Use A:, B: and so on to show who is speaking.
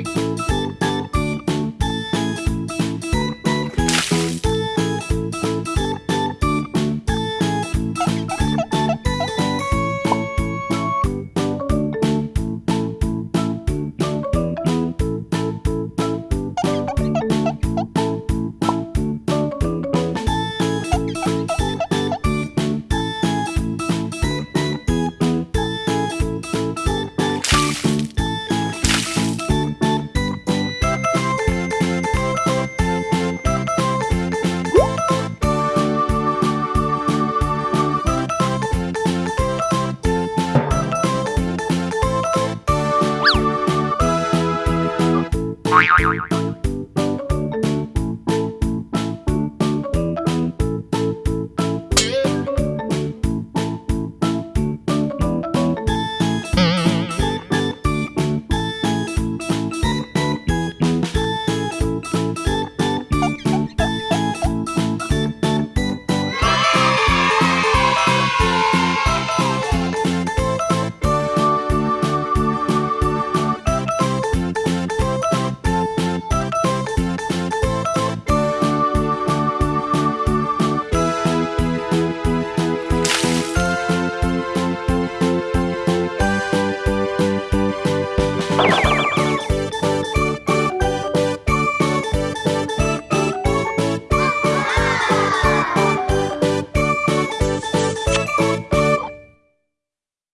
A: Música